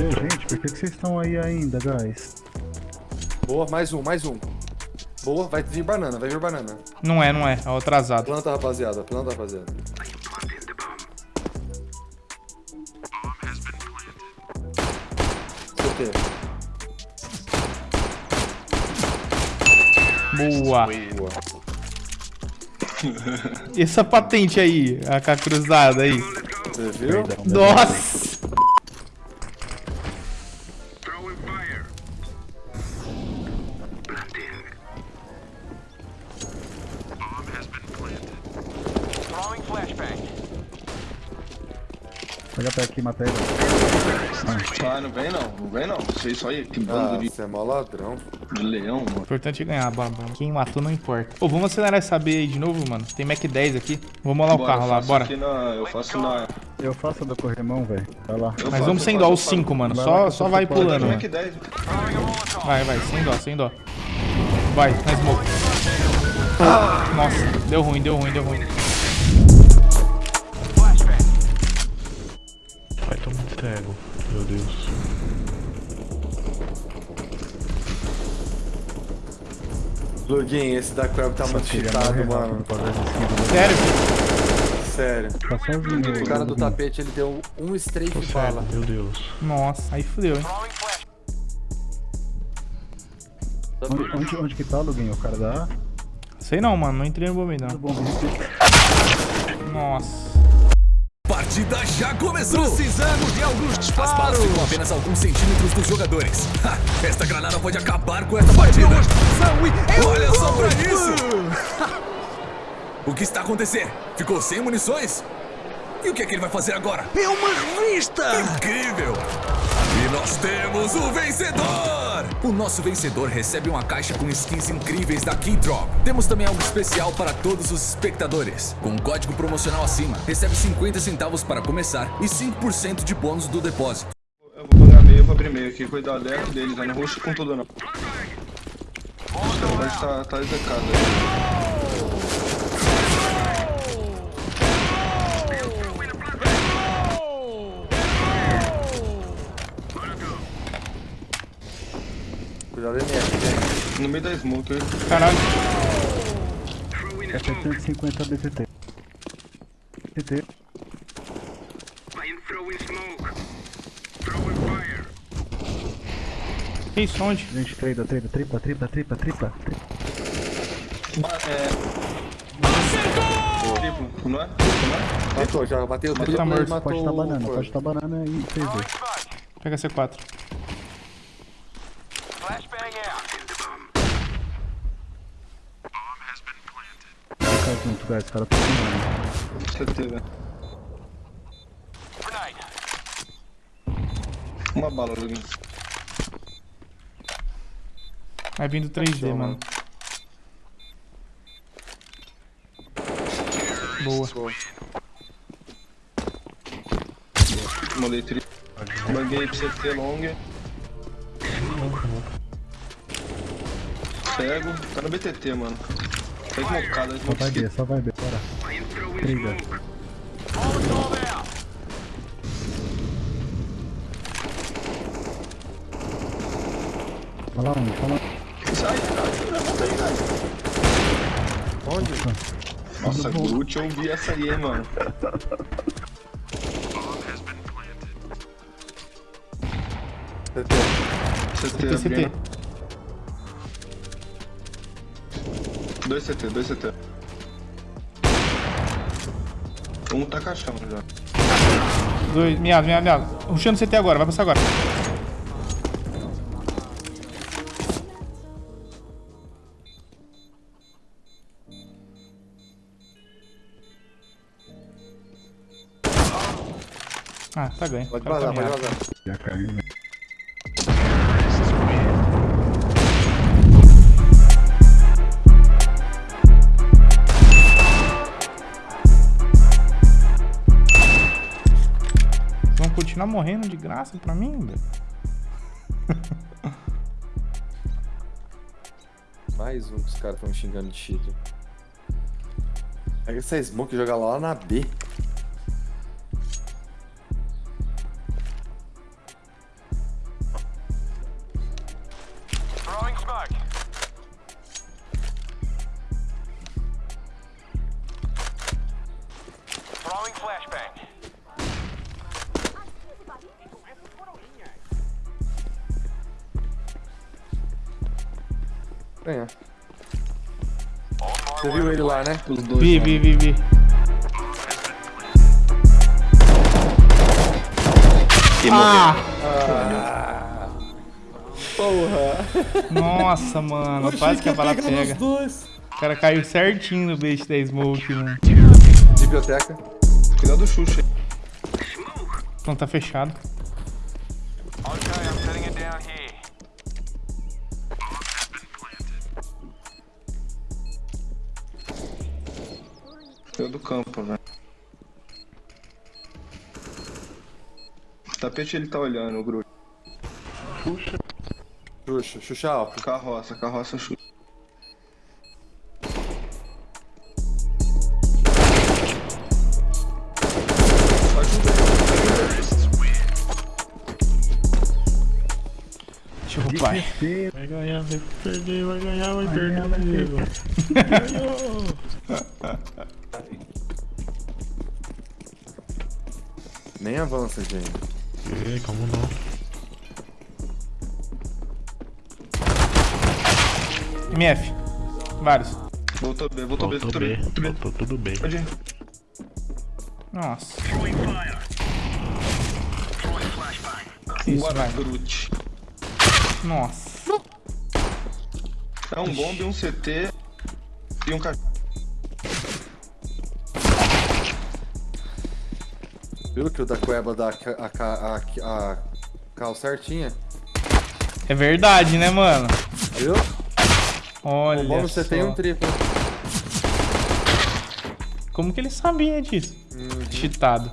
Gente, por que, que vocês estão aí ainda, guys? Boa, mais um, mais um. Boa, vai vir banana, vai vir banana. Não é, não é. É o atrasado. Planta, rapaziada, planta, rapaziada. CT. Boa. Boa. Essa patente aí, a cruzada aí? Você viu? Nossa! Pega pra aqui, mata ele. Ah, não vem não, não vem não. Vocês só aí, que Ah, bando de, você é mó ladrão. de leão, O mano. importante é ganhar, baba. Quem matou não importa. Ô, vamos acelerar essa B aí de novo, mano. Tem Mac 10 aqui. Vamos lá o carro lá, bora. aqui na- eu faço na... Eu faço a do corrimão, velho. Vai lá. eu Mas faço, vamos sem dó, os faço. 5, mano. Vai Só, lá, só vai pulando, que 10? Vai, vai, sem dó, sem dó. Vai, na smoke. Nossa, deu ruim, deu ruim, deu ruim. Cego, meu Deus. Lugin, esse da Crab tá muito cheatado, morrer mano. Sério? Sério. Tá sozinho. O cara do tapete, ele deu um strafe Tô de bala. cego, meu Deus. Nossa, aí fudeu, hein? Onde, onde, onde que tá, Lugin? O cara da... Sei não, mano. Não entrei no bombeiro, não. Nossa. Partida já começou! Precisamos de alguns disparos! As balas ficam apenas alguns centímetros dos jogadores. Ha, esta granada pode acabar com esta partida! Olha só pra isso! o que está acontecendo? Ficou sem munições? E o que é que ele vai fazer agora? É uma revista! Incrível! E nós temos o vencedor! O nosso vencedor recebe uma caixa com skins incríveis da Keydrop. Temos também algo especial para todos os espectadores. Com um código promocional acima, recebe 50 centavos para começar e 5% de bônus do depósito. Eu vou pagar meio, eu vou abrir meio aqui. Cuidado dentro deles, eu não vou com tudo não. Vai estar tá execado aí. Cuidado MF, gente. No meio da smoke aí. Caralho. É 750 BTT. BTT. Que isso, onde? Gente, treina, treina, tripla, tripla. tripla. Ba- É... Triplo, não é? Triplo, não é? Matou, já bateu triplo tá morto. Pode estar o banana, pode estar banana e 3D. Pega C4. Fica junto, guys, os caras estão filmando. CT, velho. Uma bala, Luguinho. Vai vindo 3D, mano. Boa. Mandei tri. Banguei pra CT long. Pego. Tá no BTT, mano. Tá esmocado, Só vai. B, só vai B, bora. Briga. Fala onde, fala Sai, cara. Levanta aí, cara. Onde? Nossa, Groot, eu vi essa aí, mano. CT. CT, TCT. Dois CT, dois CT. Um tá caixão já. Dois, miado, miado, miado. Ruxando CT agora, vai passar agora. Ah, tá ganho. Pode tá vazar, pode vazar. Já caiu, né? Morrendo de graça pra mim, velho? Mais um que os caras estão xingando de cheat. Pega essa smoke e joga lá na B. Ganhar. Você viu ele lá, né? Os dois. Vi, vi, vi, vi. Ah! Porra! Nossa, mano, quase que a bala pega. dois. O cara caiu certinho no bait da smoke, mano. Biblioteca. Cuidado do Xuxa. Então tá fechado. Cuidado do campo, velho. Tapete ele tá olhando, o Groot. Xuxa, Xuxa alto. Carroça, carroça Xuxa. Ajuda Deixa eu roubar. Vai ganhar, vai perder, vai ganhar, vai perder. amigo. Ganhou! Nem avança, gente. Ei, como não? MF. Vários. Voltou B, voltou B, Voltou B. B, Voltou B. voltou tudo bem. Pode ir. Nossa. Isso, Bora, vai. Groot. Nossa. É um bombe, um CT e um cachorro. Viu que o da Cueva dá a, a, a, a cal certinha? É verdade, né, mano? Viu? Olha O bom você só. tem um triplo. Como que ele sabia disso? Uhum. Cheatado.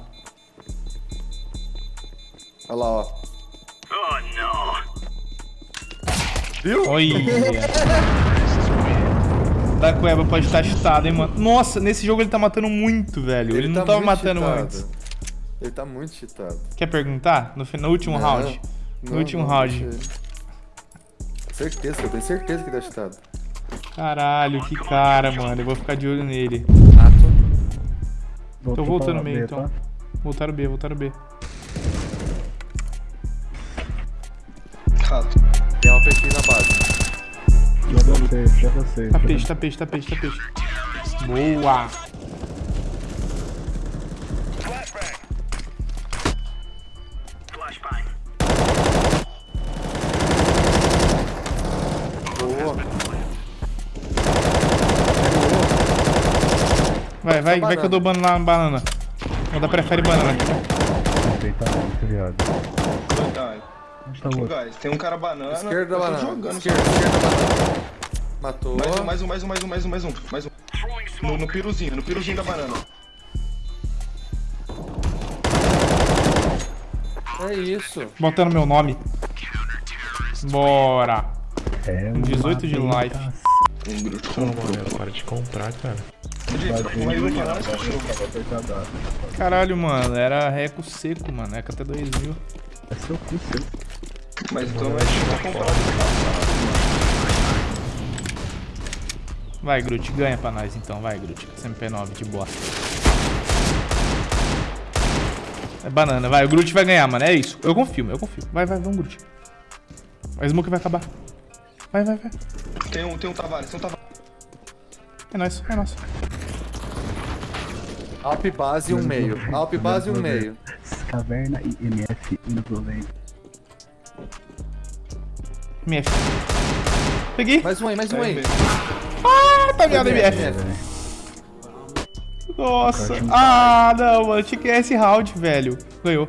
Olha lá, ó. Viu? Olha. da Cueva pode estar cheatado, hein, mano. Nossa, nesse jogo ele tá matando muito, velho. Ele, não tá tava matando cheatado. antes. Ele tá muito cheatado. Quer perguntar? No, no último Não, round. No não, último não, round. Certeza, eu tenho certeza que tá cheatado. Caralho, que cara, mano. Eu vou ficar de olho nele. Voltou Tô voltando meio, B, então. tá? Voltaram B, voltaram B. Rato. Tem uma PT na base. Já você, já você. Tá peixe, tá peixe, tá peixe, tá peixe. Boa. Vai, vai, vai que eu dou banana na banana. Ainda prefere banana. Verdade. Onde tá o Ô, outro? guys, tem um cara banana. Esquerda da banana. jogando. Esquerda, esquerda da banana. Matou. Mais um, mais um, mais um, mais um, mais um, mais um. Mais um. No, no piruzinho, no piruzinho da banana. É isso. Botando meu nome. Bora. É Um 18 de life. Um comprou. mano, para de comprar, cara. Caralho, mano. Era reco seco, mano. Eca até 2 mil. É seu cu, seu. Mas então é tipo comprar. Vai, Groot. Ganha pra nós então. Vai, Groot. SMP9 de boa. É banana. Vai, o Groot vai ganhar, mano. É isso. Eu confio, eu confio. Vai, vai, vamos, Groot. A Smoke vai acabar. Vai, vai, vai. Tem um, tem um Tavares, tem um Tavares. É nóis, é nóis. Alp base e um meio. Alp base e um meio. Caverna e MF indo. MF. Peguei. Mais um aí, mais um aí. Ah, tá ligado, MF. MF. Nossa. Ah, não, mano. Tinha que ganhar esse round, velho. Ganhou.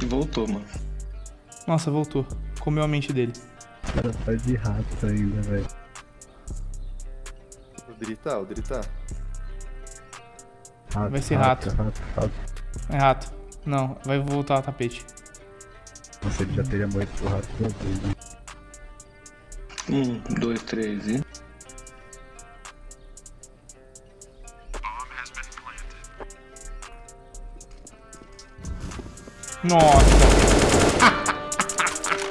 E voltou, mano. Nossa, voltou. Comeu a mente dele. O cara tá de rato ainda, velho. O Dri tá, o Dri tá. Rato, Vai ser rato. Rato, rato. É rato. Não, vai voltar a tapete. Você já teria morrido pro rato duas vezes, né? Um, dois, três e. Nossa.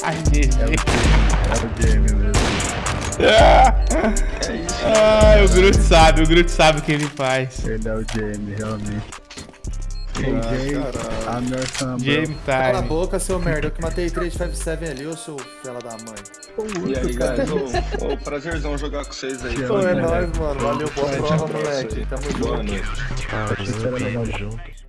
Ai, GG. Era o Jamie mesmo. Ai, o Groot sabe, o Groot sabe o que ele faz. Ele é o Jamie, realmente. AJ, Anderson, Game Cala a time. boca, seu merda. Eu que matei 3 de 5-7 ali, ô seu fela da mãe. E aí, guys, ô, ô, prazerzão jogar com vocês aí. Pô, é Mano, nóis, mano. Valeu, boa prova, moleque. Tamo Boa junto. noite. Ah, tamo junto.